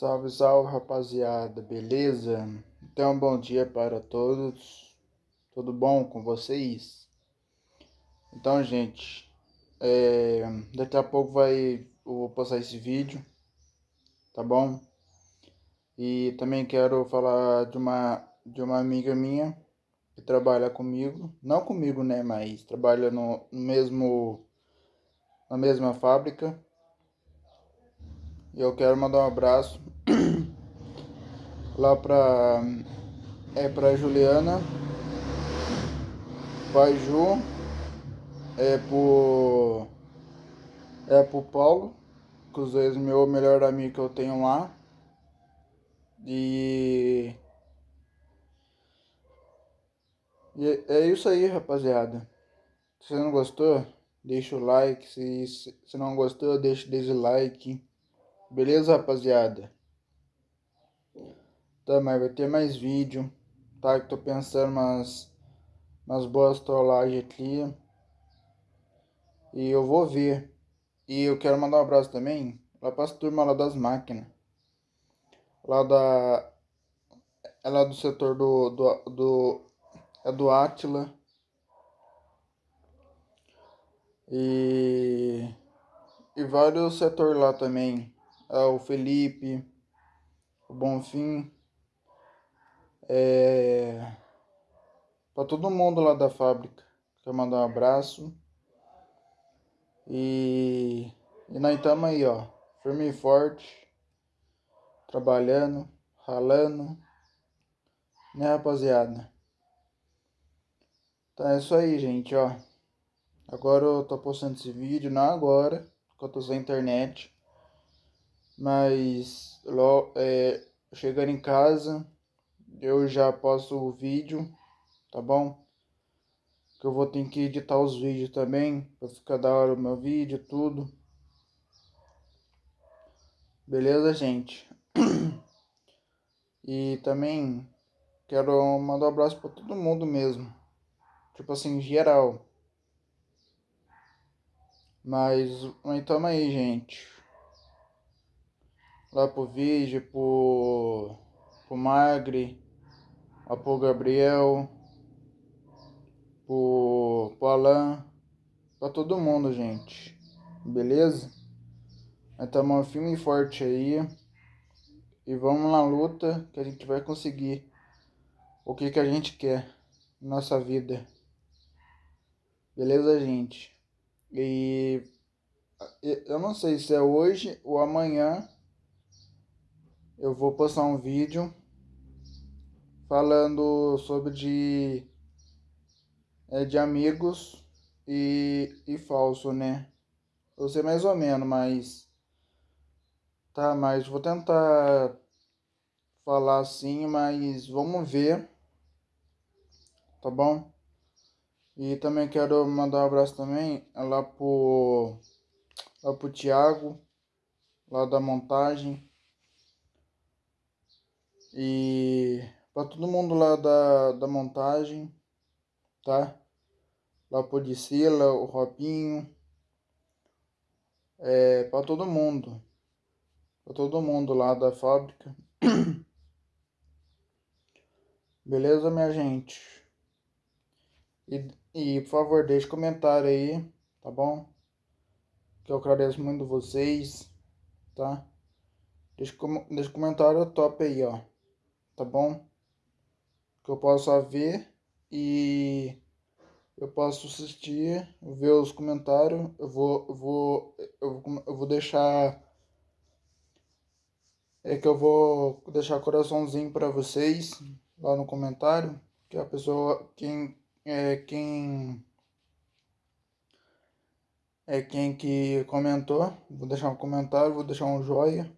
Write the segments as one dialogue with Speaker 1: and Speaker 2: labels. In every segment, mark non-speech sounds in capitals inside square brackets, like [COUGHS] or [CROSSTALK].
Speaker 1: Salve, salve rapaziada, beleza? Então, bom dia para todos, tudo bom com vocês? Então, gente, é, daqui a pouco vai, eu vou postar esse vídeo, tá bom? E também quero falar de uma, de uma amiga minha que trabalha comigo, não comigo, né, mas trabalha no, mesmo, na mesma fábrica, e eu quero mandar um abraço lá pra é pra Juliana, pai Ju, é pro é pro Paulo, que os dois meu melhor amigo que eu tenho lá. E e é isso aí, rapaziada. Se você não gostou, deixa o like. Se, se não gostou, deixa o dislike. Beleza, rapaziada? Tá, mas vai ter mais vídeo, tá? Que tô pensando umas, umas boas trollagens aqui. E eu vou ver. E eu quero mandar um abraço também lá pra turma lá das máquinas. Lá da... É lá do setor do... do, do é do Atila. E... E vários setores lá também o Felipe, o Bonfim, é, para todo mundo lá da fábrica. Quero mandar um abraço. E, e nós estamos aí, ó, firme e forte, trabalhando, ralando, né, rapaziada? Então é isso aí, gente, ó. Agora eu tô postando esse vídeo, não agora, porque eu tô sem internet. Mas é, chegando em casa, eu já posto o vídeo, tá bom? Que eu vou ter que editar os vídeos também, pra ficar da hora o meu vídeo, tudo. Beleza, gente? [CLEARS THROAT] E também quero mandar um abraço pra todo mundo mesmo. Tipo assim, geral. Mas, então aí, gente lá pro Vige, pro, pro Magri, lá pro Gabriel, pro, pro Alan, pra todo mundo, gente. Beleza? Estamos firme e forte aí. E vamos na luta que a gente vai conseguir o que, que a gente quer na nossa vida. Beleza, gente? E eu não sei se é hoje ou amanhã eu vou postar um vídeo falando sobre de, é, de amigos e, e falso, né? Eu sei mais ou menos, mas... Tá, mas vou tentar falar assim, mas vamos ver. Tá bom? E também quero mandar um abraço também lá pro, lá pro Thiago, lá da montagem. E para todo mundo lá da, da montagem, tá? Lá pro Dicila, o Robinho. É, para todo mundo. Para todo mundo lá da fábrica. [COUGHS] Beleza, minha gente? E, e por favor, deixe comentário aí, tá bom? Que eu agradeço muito vocês, tá? Deixa, deixa comentário top aí, ó tá bom? Que eu possa ver e eu posso assistir, ver os comentários, eu vou, eu vou, eu vou, eu vou deixar, é que eu vou deixar coraçãozinho para vocês lá no comentário, que a pessoa, quem, é, quem, é quem que comentou, vou deixar um comentário, vou deixar um joia,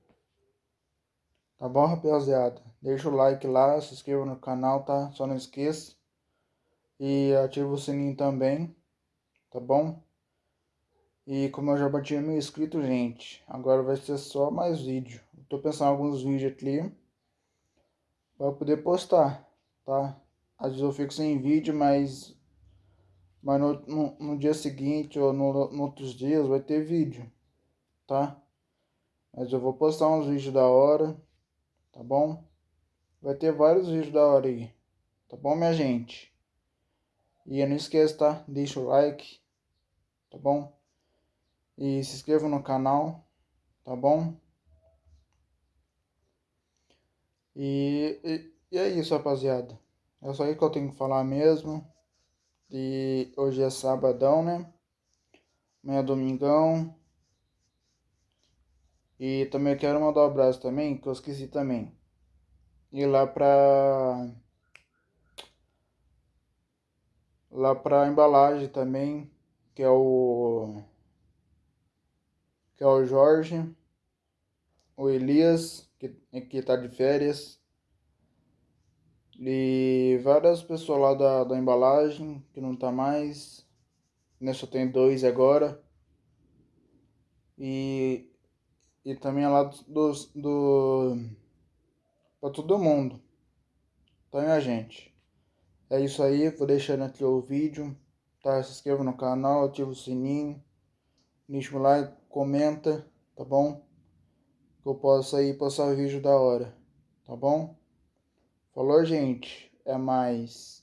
Speaker 1: Tá bom, rapaziada? Deixa o like lá, se inscreva no canal, tá? Só não esqueça. E ativa o sininho também, tá bom? E como eu já bati mil inscritos, gente, agora vai ser só mais vídeo. tô pensando em alguns vídeos aqui para poder postar, tá? Às vezes eu fico sem vídeo, mas, mas no, no, no dia seguinte ou no, no outros dias vai ter vídeo, tá? Mas eu vou postar uns vídeos da hora tá bom? Vai ter vários vídeos da hora aí, tá bom, minha gente? E não esqueça, tá? Deixa o like, tá bom? E se inscreva no canal, tá bom? E, e, e é isso, rapaziada. É só aí que eu tenho que falar mesmo. E hoje é sabadão, né? Amanhã é domingão. E também quero mandar um abraço também, que eu esqueci também. Ir lá pra... Lá pra embalagem também, que é o... Que é o Jorge. O Elias, que, que tá de férias. E várias pessoas lá da, da embalagem, que não tá mais. Né, só tem dois agora. E e também é lá do, do para todo mundo. Então, minha gente, é isso aí. Vou deixando aqui o vídeo. Tá? Se inscreva no canal, ativa o sininho, deixa o like, comenta, tá bom? Que eu possa aí postar vídeo da hora, tá bom? Falou, gente. É mais.